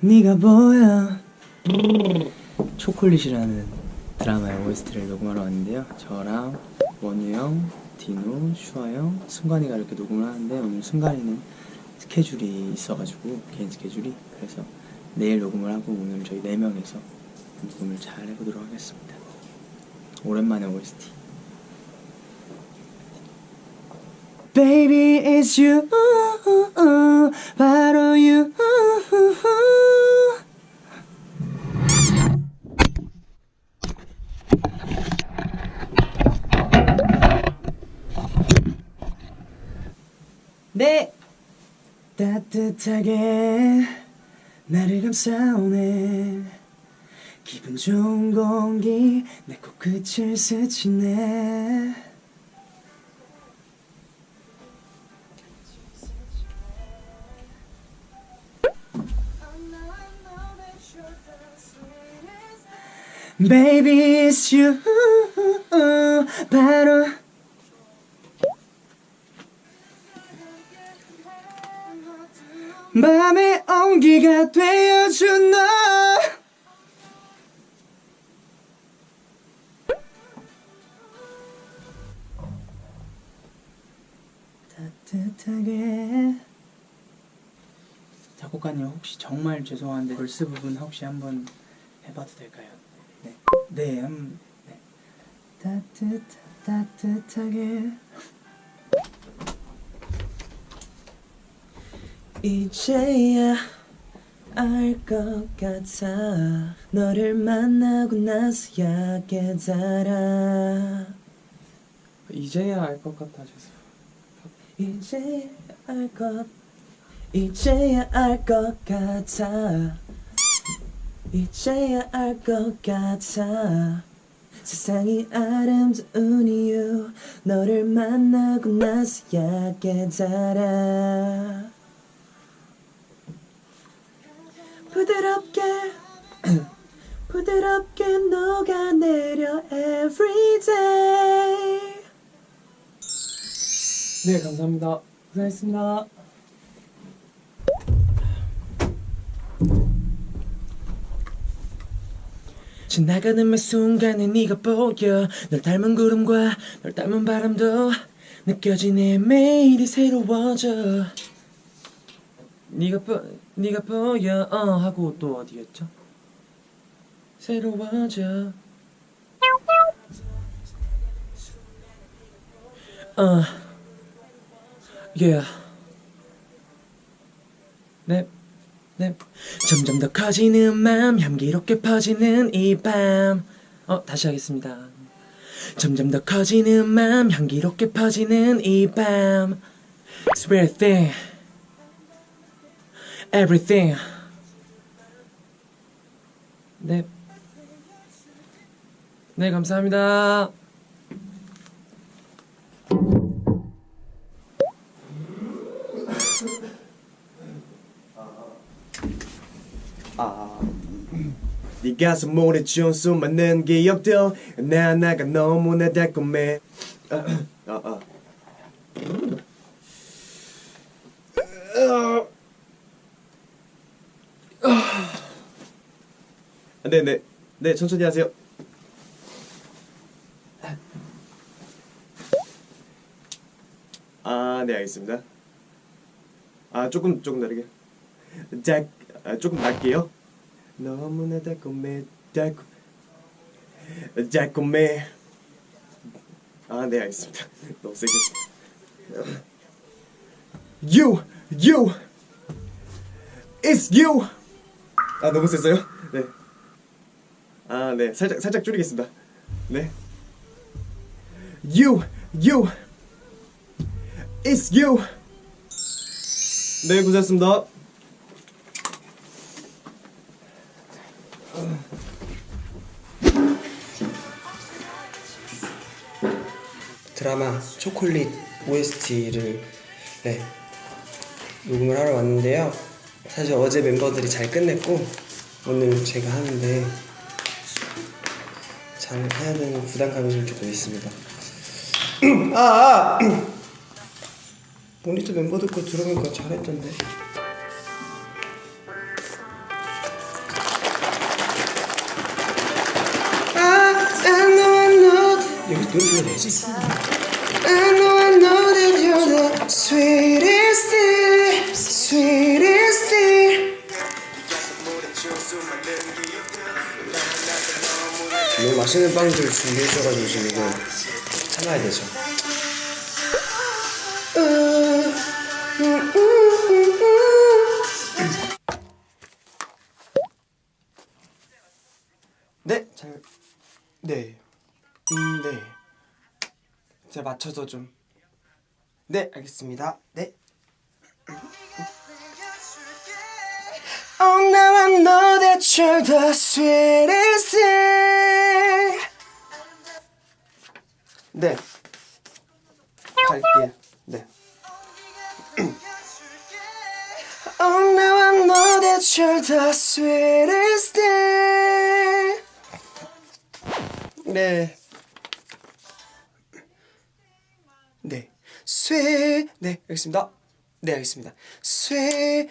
네가 보여 초콜릿이라는 드라마의 OST를 녹음하러 왔는데요. 저랑 원우 형, 디노, 슈아 형, 승관이가 이렇게 녹음을 하는데 오늘 승관이는 스케줄이 있어가지고 개인 스케줄이 그래서 내일 녹음을 하고 오늘 저희 네 명이서 녹음을 잘 해보도록 하겠습니다. 오랜만에 OST. Baby it's you 바로 you 네. 따뜻하게 나를 감싸오네. 기분 좋은 공기 내 코끝을 스치네. Baby it's you. 바로 맘의 온기가 되어준 너 따뜻하게 작곡가님 혹시 정말 죄송한데 벌스 부분 혹시 한번 해봐도 될까요? 네, 네, 음, 네. 따뜻 따뜻하게 이제야 알 것 같아. 너를 만나고 나서야 깨달아 이제야 알 것 같아 죄송. 이제 알것 이제야 알 것 같아. 이제야 알 것 같아. 세상이 아름다운 이유 너를 만나고 나서야 깨달아 부드럽게 부드럽게 녹아내려 everyday 네 감사합니다. 고생했습니다. 지나가는 매 순간에 네가 보여 널 닮은 구름과 널 닮은 바람도 느껴지네 매일이 새로워져 네가 보 네가 보여 어 하고 또 어디였죠? 새로워져 어 yeah 네 네. 점점 더 커지는 맘 향기롭게 퍼지는 이 밤. 어, 다시 하겠습니다. 점점 더 커지는 맘 향기롭게 퍼지는 이 밤. It's everything. Everything. 네. 네, 감사합니다. 네 가슴 모래 지운 수많은 기억들 내 하나가 너무나 달콤해 아, 아, 아. 아, 네네. 네 천천히 하세요. 아 네 알겠습니다. 아 조금 조금 다르게. 자 아, 조금 낮게요? 너무나 달콤해 달콤 달콤해. 아 네 알겠습니다. 너무 세게 You You It's you. 아 너무 셌어요? 네 아 네. 살짝 살짝 줄이겠습니다. 네. You You. It's you. 네 고생했습니다. 드라마 초콜릿 OST를 네, 녹음을 하러 왔는데요. 사실 어제 멤버들이 잘 끝냈고 오늘 제가 하는데 잘 해야 되는 부담감이 좀 조금 있습니다. 아, 아! 모니터 멤버들 거 들어보니까 잘했던데. 여기 노래 불러야지. I know I know that you're the sweetest thing, sweetest thing. 너무 맛있는 빵들 준비해 주셔가지고 지금 이거 참아야 되죠. 네, 잘, 네, 음, 네. 제가 맞춰서 좀, 네, 알겠습니다. 네. Oh, now I know that you're the sweetest Oh, now I know that you're the sweetest thing. 네. 네. sweet. 네, 알겠습니다. 네, 알겠습니다. sweet.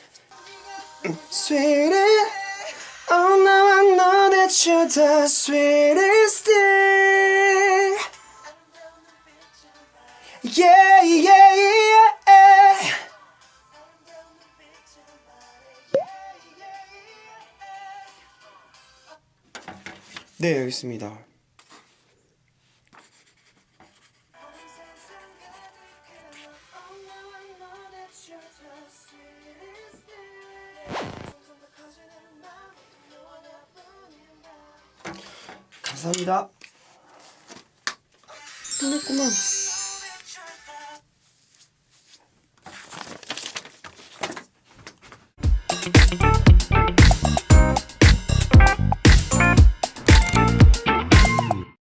sweetest. Oh, now I know that you're the sweetest thing. Yeah, yeah. 네, 알겠습니다. 감사합니다. 끝났구만.